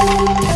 Música